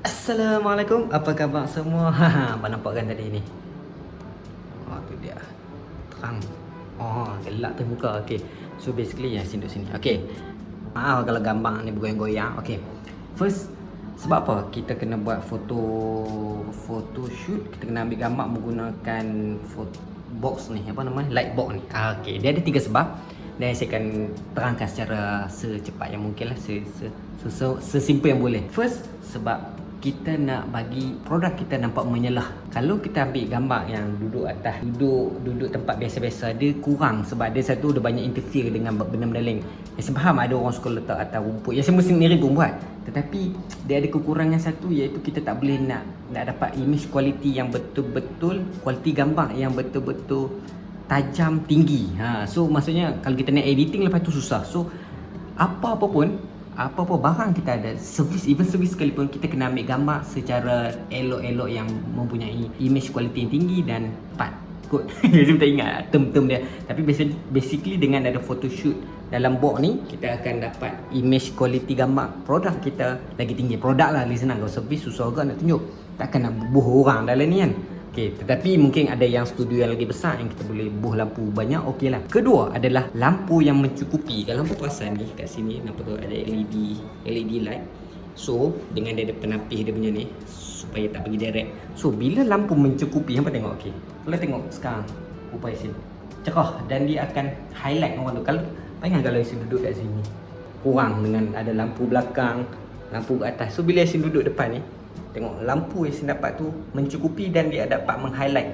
Assalamualaikum, apa khabar semua? Apa nampak kan tadi ni? Oh, tu dia. Terang. Oh, gelap tu muka. Okey. So basically yang sini sini. Okey. Maaf kalau gambar ni bergoyang-goyang. Okey. First sebab apa kita kena buat foto foto shoot kita kena ambil gambar menggunakan foto box ni apa nama light box ni ah, okey dia ada tiga sebab dan saya akan terangkan secara secepat yang mungkin lah se, se, se, se, sesimpel yang boleh first sebab kita nak bagi produk kita nampak menyelah. Kalau kita ambil gambar yang duduk atas duduk duduk tempat biasa-biasa dia kurang sebab dia satu dia banyak interfere dengan benda-benda lain. Yang saya faham ada orang suka letak atas rumput. Yang saya sendiri pun buat. Tetapi dia ada kekurangan satu iaitu kita tak boleh nak nak dapat image quality yang betul-betul kualiti gambar yang betul-betul tajam tinggi. Ha so maksudnya kalau kita nak editing lepas tu susah. So apa-apa pun apa-apa barang kita ada. Servis even servis sekalipun kita kena ambil gambar secara elok-elok yang mempunyai image quality yang tinggi dan pat kot. Jadi tak ingat term-term dia. Tapi basically dengan ada photoshoot dalam box ni kita akan dapat image quality gambar produk kita lagi tinggi. Produk lah lagi senang kalau servis susah juga nak tunjuk? Takkan nak bubuh orang dalam ni kan Okey, tetapi mungkin ada yang studio yang lagi besar yang kita boleh buh lampu banyak okey lah. Kedua adalah lampu yang mencukupi. Kalau lampu perasan ni kat sini nampak tu ada LED LED light. So, dengan dia ada penapis dia punya ni supaya tak pergi direct. So, bila lampu mencukupi, hampa tengok okey. Kalau tengok sekarang upaya sini. Cerah dan dia akan highlight orang tu. Kalau bayangkan kalau Yasin duduk kat sini. Kurang dengan ada lampu belakang, lampu kat atas. So, bila Yasin duduk depan ni, Tengok lampu yang saya dapat tu mencukupi dan dia dapat meng-highlight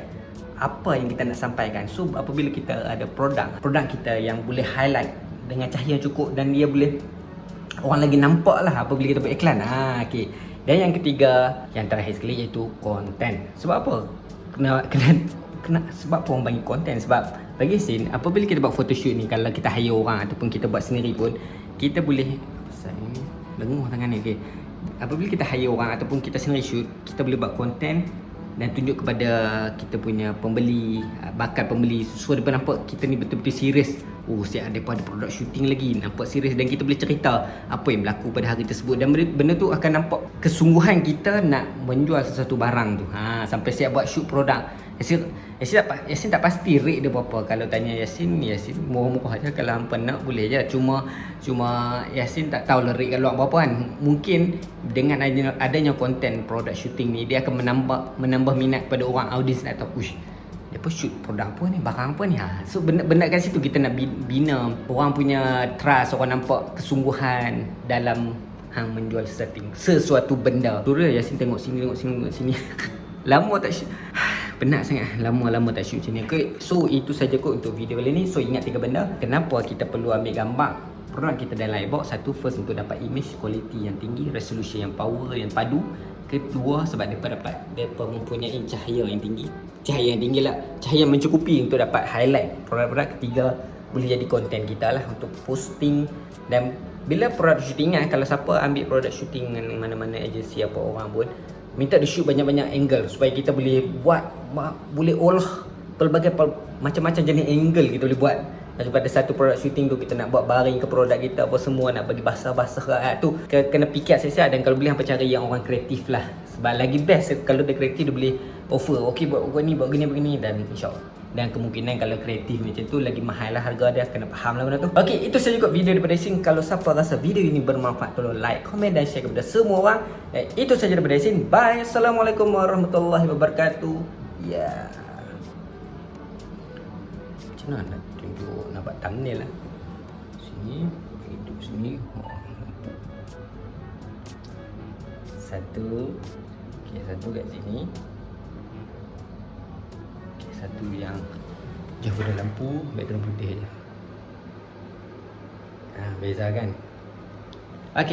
apa yang kita nak sampaikan. So apabila kita ada produk, produk kita yang boleh highlight dengan cahaya yang cukup dan dia boleh orang lagi nampak lah apabila kita buat iklan. Ha, okay. Dan yang ketiga, yang terakhir sekali iaitu konten. Sebab apa? Kena, kena, kena, sebab apa orang bagi konten? Sebab bagi sin, apabila kita buat photoshoot ni, kalau kita hire orang ataupun kita buat sendiri pun, kita boleh, saya lenguh tangan ni, okay apabila kita hire orang ataupun kita sendiri shoot kita boleh buat content dan tunjuk kepada kita punya pembeli ah, bakal pembeli. So dia nampak kita ni betul-betul serius oh siap ada ada produk shooting lagi nampak serius dan kita boleh cerita apa yang berlaku pada hari tersebut. Dan benda tu akan nampak kesungguhan kita nak menjual sesuatu barang tu. Ha sampai siap buat shoot produk Yasin, Yasin, tak, Yasin tak pasti rate dia berapa. Kalau tanya Yasin, Yasin murah-murah aja Kalau hampa nak boleh je. Cuma cuma Yasin tak tahu lah rate kalau berapa kan. Mungkin dengan adanya, adanya produk shooting ni Dia akan menambah menambah minat pada orang audience nak tahu Ush, dia pun shoot produk apa ni, barang apa ni? Ha? So benda-benda kat situ kita nak bina. Orang punya trust, orang nampak kesungguhan dalam hang menjual sesuatu, sesuatu benda. Tu dia Yasin tengok sini, tengok sini, tengok sini. Lama tak shoot penat sangat. Lama-lama tak shoot macam ni. Okay. so itu saja kot untuk video kali ni. So ingat tiga benda. Kenapa kita perlu ambil gambar produk kita dalam lightbox? Satu first untuk dapat image quality yang tinggi resolution yang power yang padu. Kedua sebab mereka dapat mereka mempunyai cahaya yang tinggi. Cahaya yang tinggi lah. Cahaya yang mencukupi untuk dapat highlight produk-produk ketiga. Boleh jadi konten kita lah untuk posting. Dan bila produk shooting kan kalau siapa ambil produk shooting dengan mana-mana agensi apa orang pun minta di shoot banyak-banyak angle supaya kita boleh buat boleh olah pelbagai macam-macam jenis angle kita boleh buat. Daripada satu produk shooting tu kita nak buat baring ke produk kita apa semua nak bagi basah-basah rakyat tu kena fikir siap-siap dan kalau boleh hampa cari yang orang kreatif lah. Sebab lagi best kalau dia kreatif dia boleh offer okey buat buat ni buat gini begini dan insyaallah dan kemungkinan kalau kreatif macam tu lagi mahal lah harga dia. Kena faham lah benda tu. Ok itu saja kot video daripada Yasin kalau siapa rasa video ini bermanfaat tolong like, komen dan share kepada semua orang. Eh, itu saja daripada Yasin bye. Assalamualaikum warahmatullahi wabarakatuh. Ya. Yeah. macam mana nak tunjuk nak buat thumbnail lah? Sini hidup sini. Satu. Ok satu kat sini satu yang jauh pada lampu background putih je ha, beza kan? Ok